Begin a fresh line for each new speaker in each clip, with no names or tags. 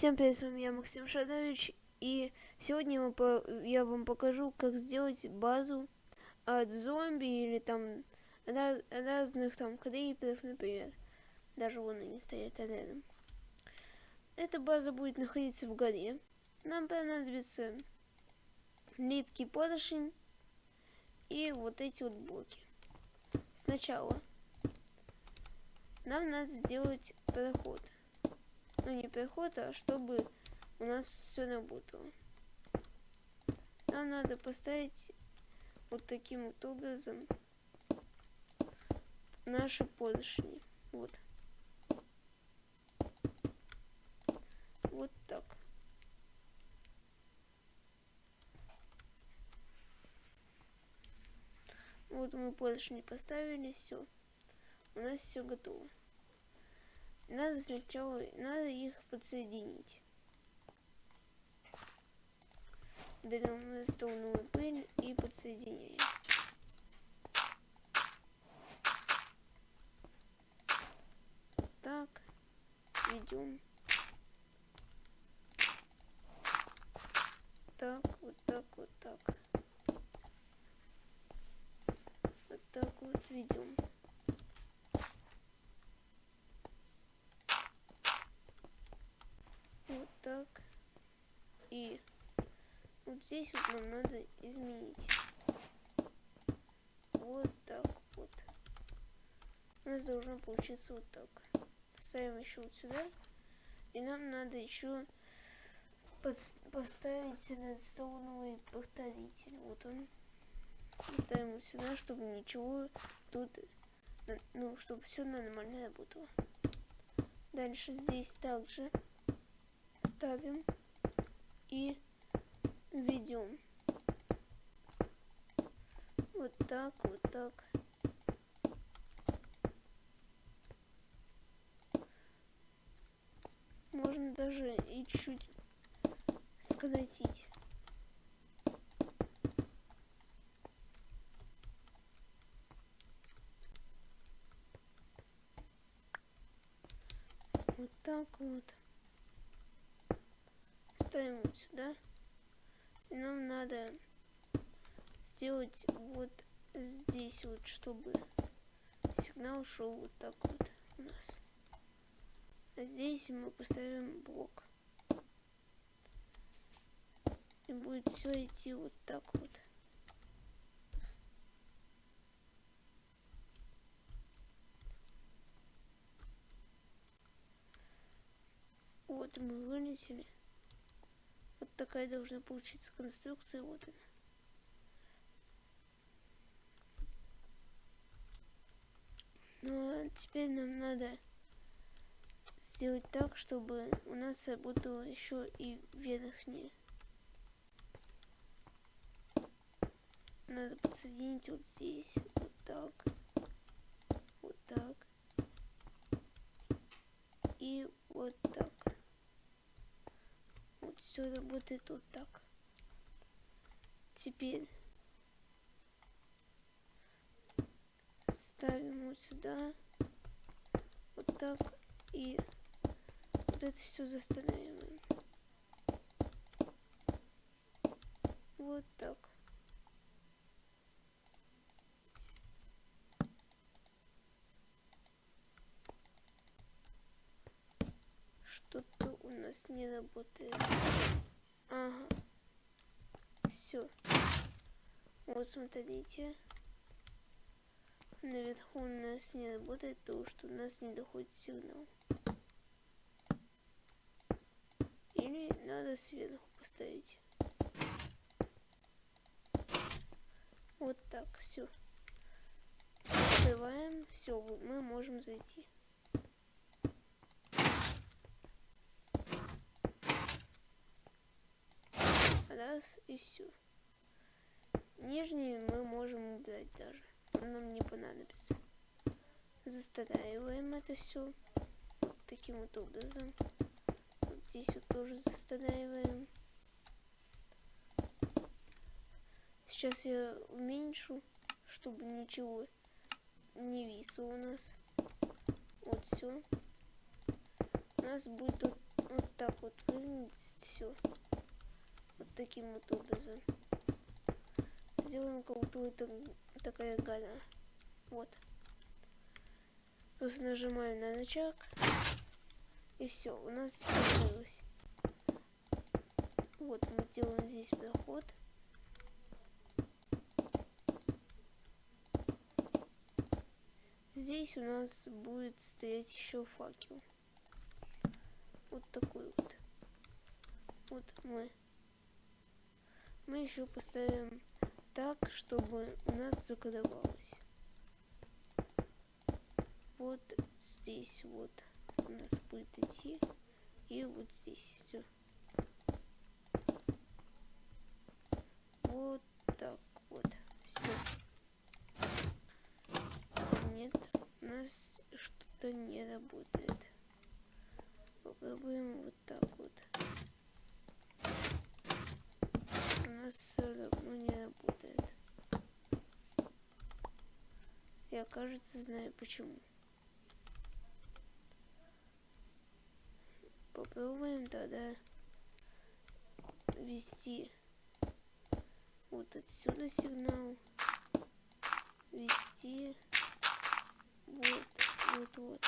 Всем привет, с вами я, Максим Шадович, и сегодня я вам покажу, как сделать базу от зомби или там раз, разных там криперов, например. Даже вон они стоят рядом. Эта база будет находиться в горе. Нам понадобится липкий поршень и вот эти вот блоки. Сначала нам надо сделать проход ну не переход, а чтобы у нас все работало. Нам надо поставить вот таким вот образом наши поршни. Вот. Вот так. Вот мы поршни поставили, все. У нас все готово. Надо сначала, надо их подсоединить. Берем столную пыль и подсоединяем. Так, ведем. Так, вот так, вот так. Вот так вот ведем. так. И вот здесь вот нам надо изменить. Вот так вот. У нас должно получиться вот так. Ставим еще вот сюда. И нам надо еще поставить редстоуновый повторитель. Вот он. Ставим вот сюда, чтобы ничего тут, ну, чтобы все нормально работало. Дальше здесь также ставим и ведем. Вот так, вот так. Можно даже и чуть скоротить. Вот так вот ставим вот сюда. Нам надо сделать вот здесь вот, чтобы сигнал шел вот так вот у нас. А здесь мы поставим блок. И будет все идти вот так вот. Вот мы вылетели такая должна получиться конструкция. Вот она. Ну а теперь нам надо сделать так, чтобы у нас работало еще и верхнее. Надо подсоединить вот здесь, вот так, вот так и вот так все работает вот так. Теперь ставим вот сюда, вот так, и вот это все застраиваем. Вот так. Что-то у нас не работает. Ага. Все. Вот смотрите. Наверху у нас не работает, потому что у нас не доходит сигнал. Или надо сверху поставить. Вот так, все. Открываем, все, мы можем зайти. Раз и все. Нижний мы можем убрать даже. Нам не понадобится. Застраиваем это все вот таким вот образом. Вот здесь вот тоже застраиваем. Сейчас я уменьшу, чтобы ничего не висло у нас. Вот все. У нас будет тут вот так вот выглядит все. Таким вот образом. Сделаем будто это такая гора. Вот. Просто нажимаем на рычаг. И все, у нас закрылось. Вот, мы делаем здесь проход. Здесь у нас будет стоять еще факел. Вот такой вот. Вот мы. Мы еще поставим так, чтобы у нас закодовалось. Вот здесь вот у нас будет идти. И вот здесь все. Вот так вот. Все. Нет, у нас что-то не работает. Попробуем вот так вот. У нас все равно не работает. Я, кажется, знаю почему. Попробуем тогда ввести вот отсюда сигнал. Ввести вот, вот, вот.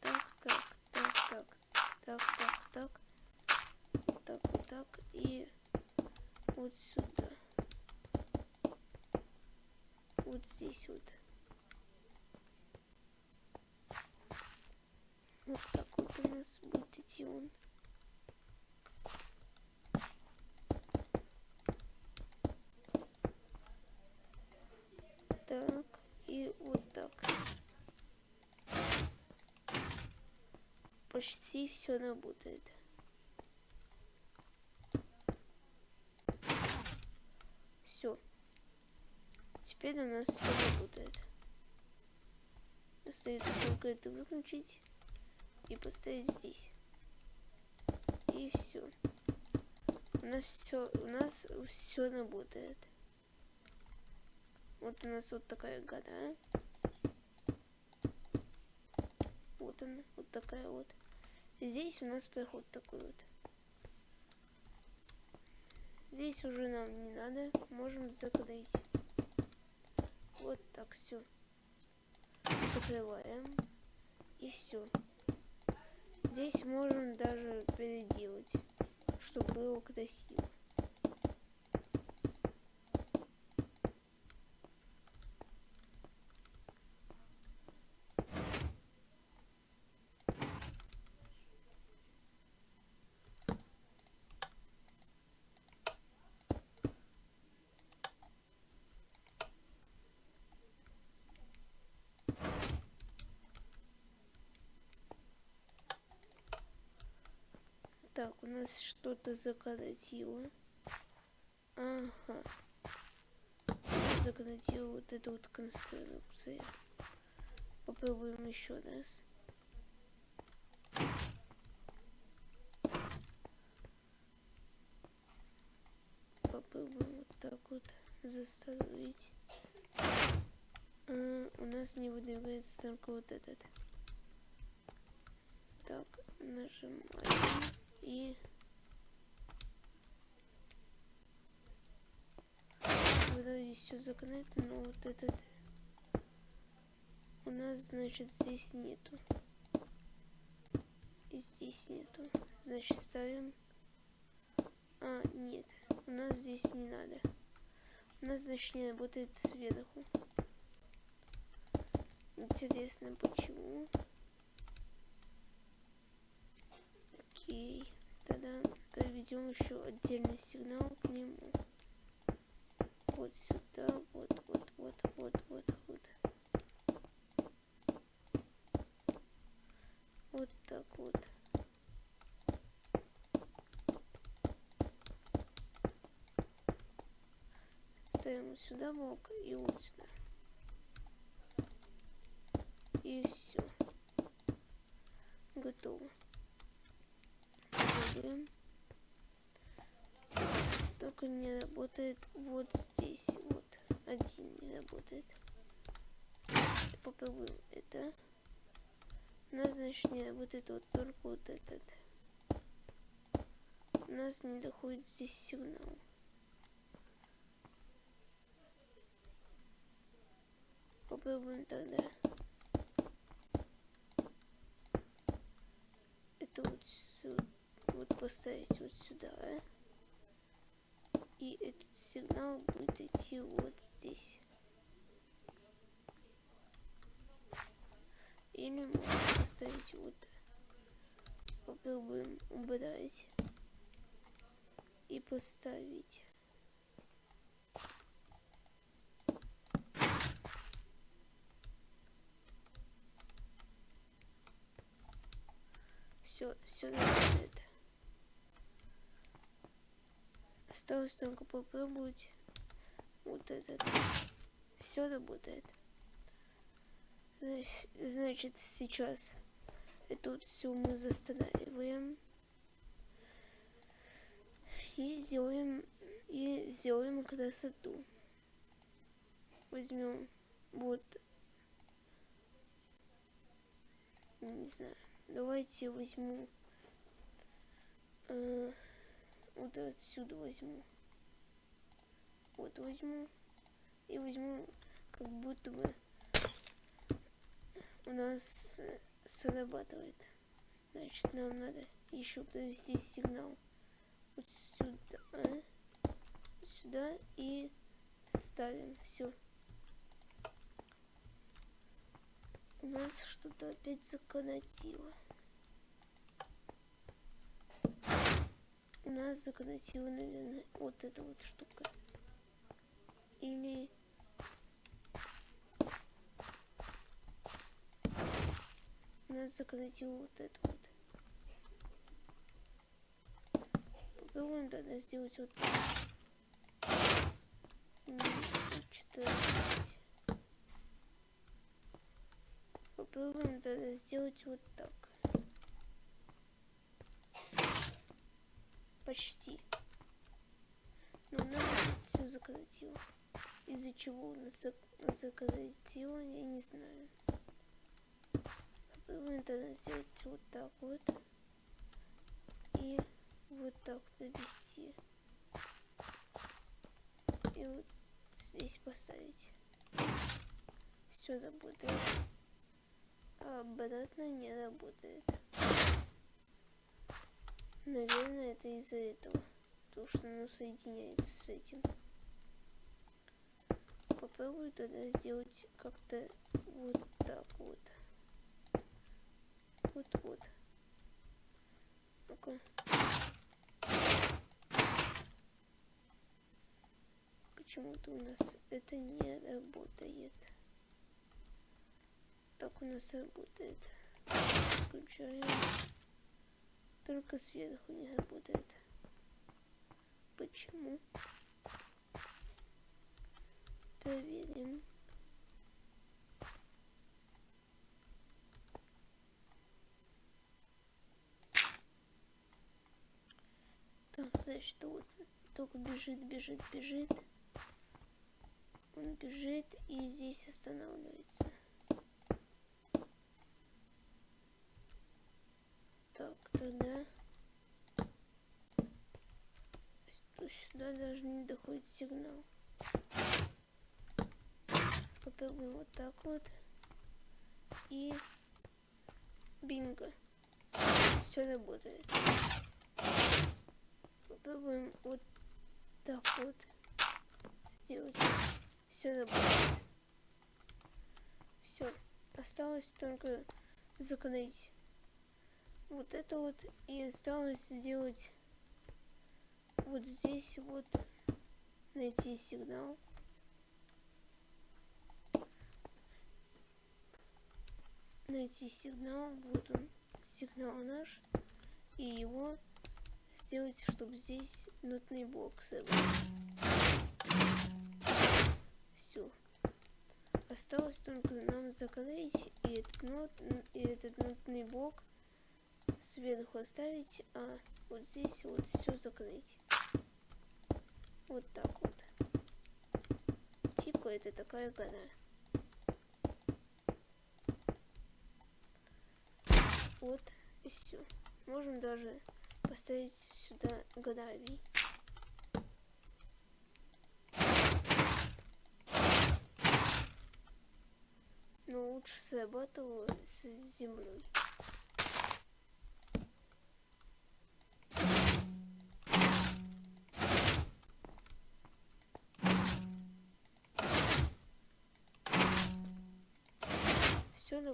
Так, так, так, так, так, так, так, так, так и вот сюда. Вот здесь вот. Вот так вот у нас будет идти он. Так, и вот так. Почти все работает. Все. Теперь у нас все работает. Остается только это выключить и поставить здесь. И все. У нас все, у нас все работает. Вот у нас вот такая гора. Вот она, вот такая вот. Здесь у нас проход такой вот. Здесь уже нам не надо, можем закрыть. Вот так все. Закрываем. И все. Здесь можем даже переделать, чтобы было красиво. Так, у нас что-то закоротило. Ага. Закоротила вот эта вот конструкция. Попробуем еще раз. Попробуем вот так вот заставить. А, у нас не выдвигается только вот этот. Так, нажимаем и вроде все закрыто, но вот этот у нас, значит, здесь нету. И здесь нету. Значит, ставим... А, нет. У нас здесь не надо. У нас, значит, не работает сверху. Интересно, почему? Окей. Проведем еще отдельный сигнал к нему. Вот сюда, вот, вот, вот, вот, вот, вот. Вот так вот. Ставим сюда блок и вот сюда. И все. Готово попробуем. Только не работает вот здесь. Вот. Один не работает. Попробуем это. У нас, значит, не работает вот только вот этот. нас не доходит здесь сигнал. Попробуем тогда. Это вот сюда, вот поставить вот сюда. И этот сигнал будет идти вот здесь. Или можно поставить вот. Попробуем убрать и поставить. Все, все работает. Осталось только попробовать вот этот. Все работает. Значит, сейчас это вот все мы застанавливаем. И сделаем, и сделаем красоту. Возьмем вот, не знаю, давайте возьму, э, вот отсюда возьму. Вот возьму и возьму как будто бы у нас срабатывает. Значит, нам надо еще провести сигнал вот сюда, а? сюда и ставим. Все. У нас что-то опять законотило. У нас законотило, наверное, вот эта вот штука. Или нас заколотил вот это вот. Попробуем тогда сделать вот так. 14. Попробуем тогда сделать вот так. Почти. Но нас все заколотило. Из-за чего у нас заколотило, я не знаю попробуем тогда сделать вот так вот. И вот так довести. И вот здесь поставить. Все работает. А обратно не работает. Наверное, это из-за этого. Потому что оно соединяется с этим. Попробую тогда сделать как-то вот так вот вот-вот. Ну-ка. Почему-то у нас это не работает. Так у нас работает. Включаем. Только сверху не работает. Почему? Проверим. Так, значит, вот только бежит, бежит, бежит. Он бежит и здесь останавливается. Тогда сюда даже не доходит сигнал. Попробуем вот так вот. И бинго. Все работает попробуем вот так вот сделать. Все работает. Все. Осталось только закрыть вот это вот. И осталось сделать вот здесь вот найти сигнал. Найти сигнал. Вот он. Сигнал наш. И его сделать, чтобы здесь нотный собрать. Все. Осталось только нам закрыть и этот, нот, и этот нотный блок сверху оставить, а вот здесь вот все закрыть. Вот так вот. Типа это такая гора. Вот и все. Можем даже поставить сюда гравий. Но лучше срабатывало с землей.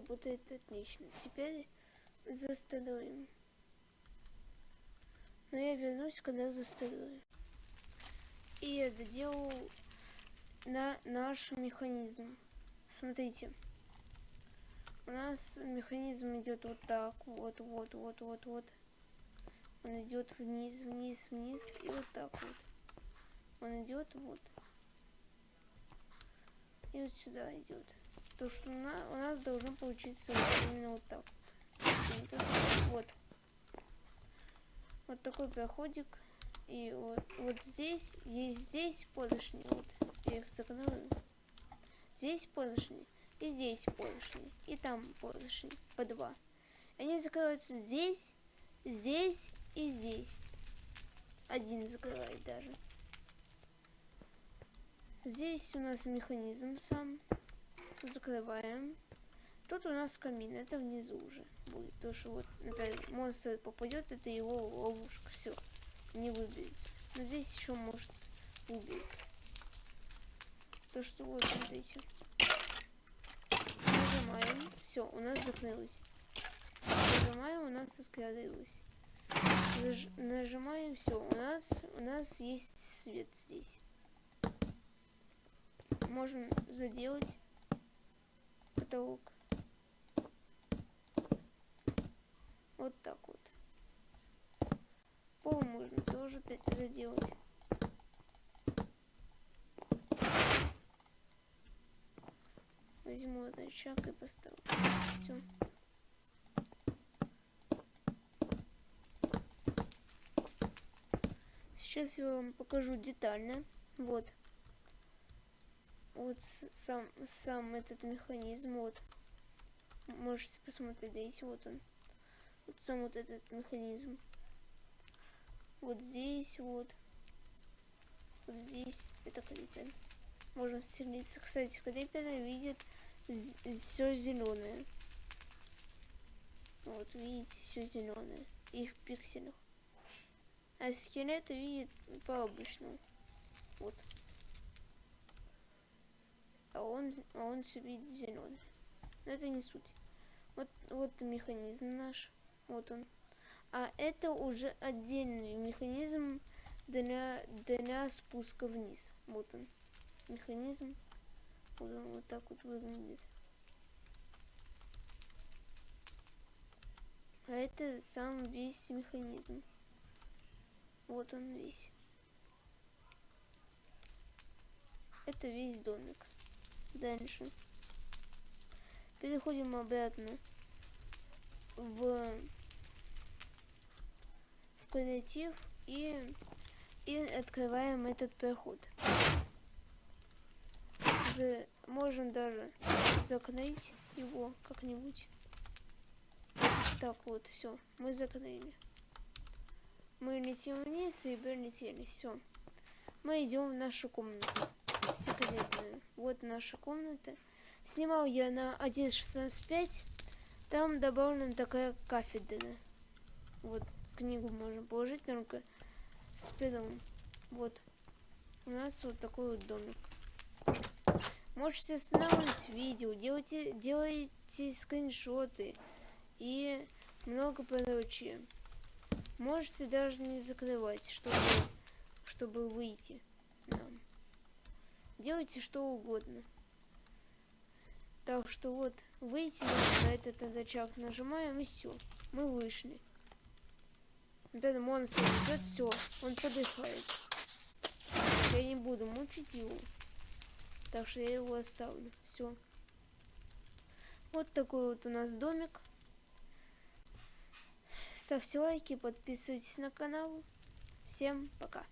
Работает отлично. Теперь застроим. Но я вернусь, когда застрою. И я доделал на наш механизм. Смотрите. У нас механизм идет вот так. Вот, вот, вот, вот, вот. Он идет вниз, вниз, вниз. И вот так вот. Он идет вот. И вот сюда идет. То, что у нас, у нас должно получиться именно вот так. Вот вот такой проходик. И вот, вот здесь, есть здесь поршни. Вот, я их закрою. Здесь поршни. И здесь поршни. И там поршни. По два. Они закрываются здесь, здесь и здесь. Один закрывает даже. Здесь у нас механизм сам. Закрываем. Тут у нас камин, это внизу уже будет. То, что вот, например, монстр попадет, это его ловушка, все, не выберется. Но здесь еще может выбраться. То, что вот, смотрите. Нажимаем, все, у нас закрылось. Нажимаем, у нас открылось. Наж нажимаем, все, у нас, у нас есть свет здесь. Можем заделать потолок. Вот так вот. Пол можно тоже заделать. Возьму этот рычаг и поставлю. Все. Сейчас я вам покажу детально. Вот. Вот сам, сам этот механизм. Вот. Можете посмотреть, здесь вот он вот сам вот этот механизм. Вот здесь вот. Вот здесь это крипер. Можем вселиться. Кстати, крипер видит все зеленое. Вот, видите, все зеленое. И в пикселях. А скелет видит по обычному. Вот. А он, а он все видит зеленый. Но это не суть. Вот, вот механизм наш. Вот он. А это уже отдельный механизм для, для спуска вниз. Вот он. Механизм. Вот он вот так вот выглядит. А это сам весь механизм. Вот он весь. Это весь домик. Дальше. Переходим обратно в, в креатив и, и открываем этот проход. За, можем даже закрыть его как-нибудь. Так вот, все, мы закрыли. Мы летим вниз и прилетели, все. Мы идем в нашу комнату секретную. Вот наша комната. Снимал я на 1.16.5. Там добавлена такая кафедра. Вот книгу можно положить только с пером. Вот. У нас вот такой вот домик. Можете останавливать видео, делайте, делайте скриншоты и много прочее. Можете даже не закрывать, чтобы, чтобы выйти нам. Делайте что угодно. Так что вот, выйти на этот рычаг нажимаем и все. Мы вышли. Опять монстр идет, все, он подыхает. Я не буду мучить его. Так что я его оставлю. Все. Вот такой вот у нас домик. Ставьте лайки, подписывайтесь на канал. Всем пока.